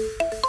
you